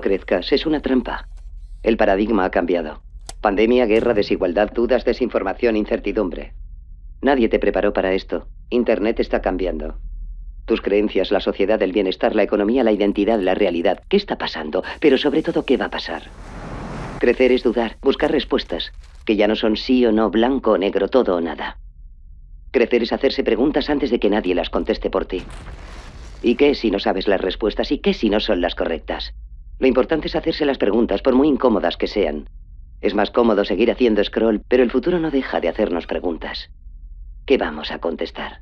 Crezcas, es una trampa. El paradigma ha cambiado. Pandemia, guerra, desigualdad, dudas, desinformación, incertidumbre. Nadie te preparó para esto. Internet está cambiando. Tus creencias, la sociedad, el bienestar, la economía, la identidad, la realidad. ¿Qué está pasando? Pero sobre todo, ¿qué va a pasar? Crecer es dudar, buscar respuestas, que ya no son sí o no, blanco o negro, todo o nada. Crecer es hacerse preguntas antes de que nadie las conteste por ti. ¿Y qué si no sabes las respuestas? ¿Y qué si no son las correctas? Lo importante es hacerse las preguntas, por muy incómodas que sean. Es más cómodo seguir haciendo scroll, pero el futuro no deja de hacernos preguntas. ¿Qué vamos a contestar?